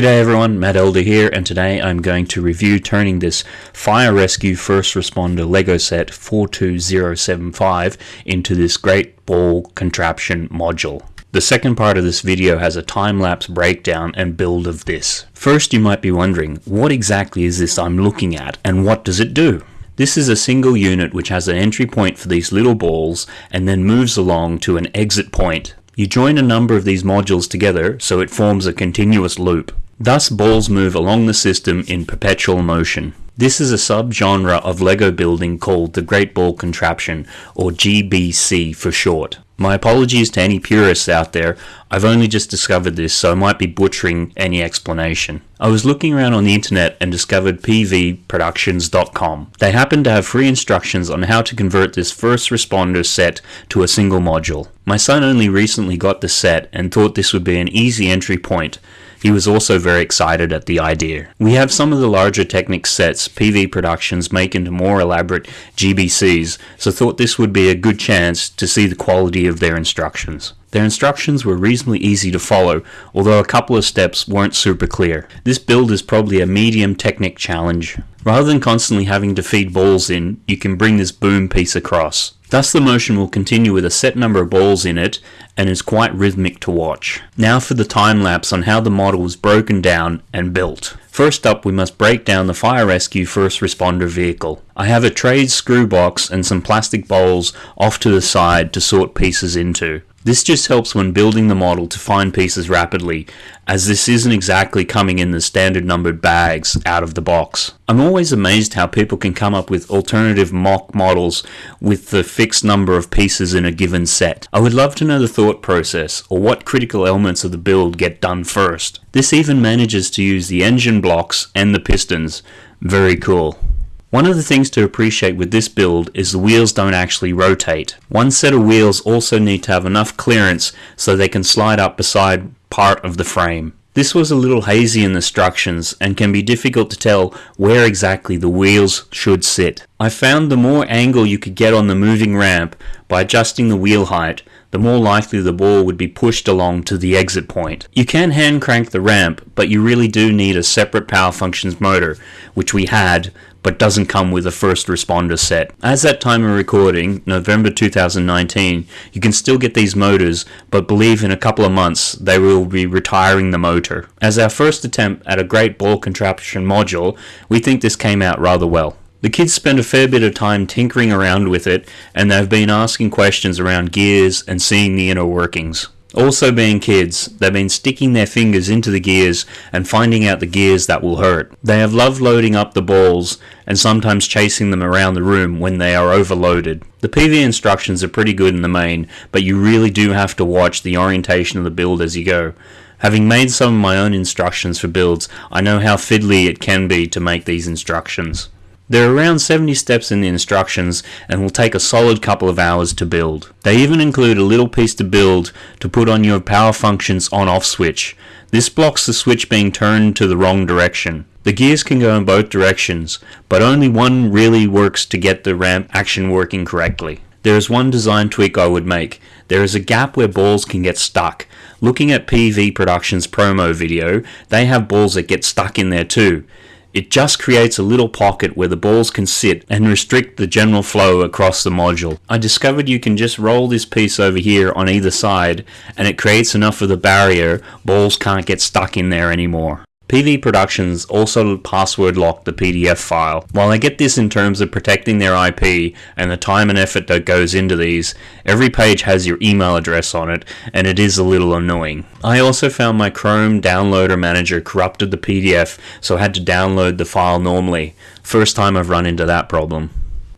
G'day everyone, Matt Elder here, and today I'm going to review turning this Fire Rescue First Responder LEGO set 42075 into this great ball contraption module. The second part of this video has a time-lapse breakdown and build of this. First you might be wondering, what exactly is this I'm looking at, and what does it do? This is a single unit which has an entry point for these little balls and then moves along to an exit point you join a number of these modules together so it forms a continuous loop. Thus balls move along the system in perpetual motion. This is a subgenre of LEGO building called the Great Ball Contraption, or GBC for short. My apologies to any purists out there, I've only just discovered this so I might be butchering any explanation. I was looking around on the internet and discovered pvproductions.com. They happen to have free instructions on how to convert this first responder set to a single module. My son only recently got the set and thought this would be an easy entry point, he was also very excited at the idea. We have some of the larger Technic sets PV Productions make into more elaborate GBCs, so thought this would be a good chance to see the quality of their instructions. Their instructions were reasonably easy to follow, although a couple of steps weren't super clear. This build is probably a medium Technic challenge. Rather than constantly having to feed balls in, you can bring this boom piece across. Thus the motion will continue with a set number of balls in it and is quite rhythmic to watch. Now for the time lapse on how the model was broken down and built. First up we must break down the fire rescue first responder vehicle. I have a trade screw box and some plastic bowls off to the side to sort pieces into. This just helps when building the model to find pieces rapidly, as this isn't exactly coming in the standard numbered bags out of the box. I'm always amazed how people can come up with alternative mock models with the fixed number of pieces in a given set. I would love to know the thought process, or what critical elements of the build get done first. This even manages to use the engine blocks and the pistons. Very cool. One of the things to appreciate with this build is the wheels don't actually rotate. One set of wheels also need to have enough clearance so they can slide up beside part of the frame. This was a little hazy in the instructions and can be difficult to tell where exactly the wheels should sit. I found the more angle you could get on the moving ramp by adjusting the wheel height, the more likely the ball would be pushed along to the exit point. You can hand crank the ramp, but you really do need a separate power functions motor, which we had, but doesn't come with a first responder set. As that time of recording, November 2019, you can still get these motors, but believe in a couple of months they will be retiring the motor. As our first attempt at a great ball contraption module, we think this came out rather well. The kids spend a fair bit of time tinkering around with it, and they've been asking questions around gears and seeing the inner workings. Also being kids, they've been sticking their fingers into the gears and finding out the gears that will hurt. They have loved loading up the balls and sometimes chasing them around the room when they are overloaded. The PV instructions are pretty good in the main, but you really do have to watch the orientation of the build as you go. Having made some of my own instructions for builds, I know how fiddly it can be to make these instructions. There are around 70 steps in the instructions and will take a solid couple of hours to build. They even include a little piece to build to put on your power functions on off switch. This blocks the switch being turned to the wrong direction. The gears can go in both directions, but only one really works to get the ramp action working correctly. There is one design tweak I would make. There is a gap where balls can get stuck. Looking at PV Productions promo video, they have balls that get stuck in there too. It just creates a little pocket where the balls can sit and restrict the general flow across the module. I discovered you can just roll this piece over here on either side and it creates enough of the barrier balls can't get stuck in there anymore. PV Productions also password lock the PDF file. While I get this in terms of protecting their IP and the time and effort that goes into these, every page has your email address on it and it is a little annoying. I also found my Chrome downloader manager corrupted the PDF so I had to download the file normally. First time I've run into that problem.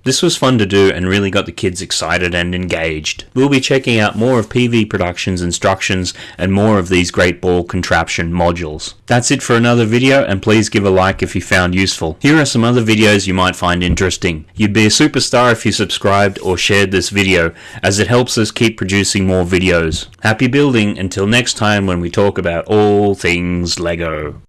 This was fun to do and really got the kids excited and engaged. We'll be checking out more of PV Productions instructions and more of these great ball contraption modules. That's it for another video and please give a like if you found useful. Here are some other videos you might find interesting. You'd be a superstar if you subscribed or shared this video as it helps us keep producing more videos. Happy building until next time when we talk about all things LEGO.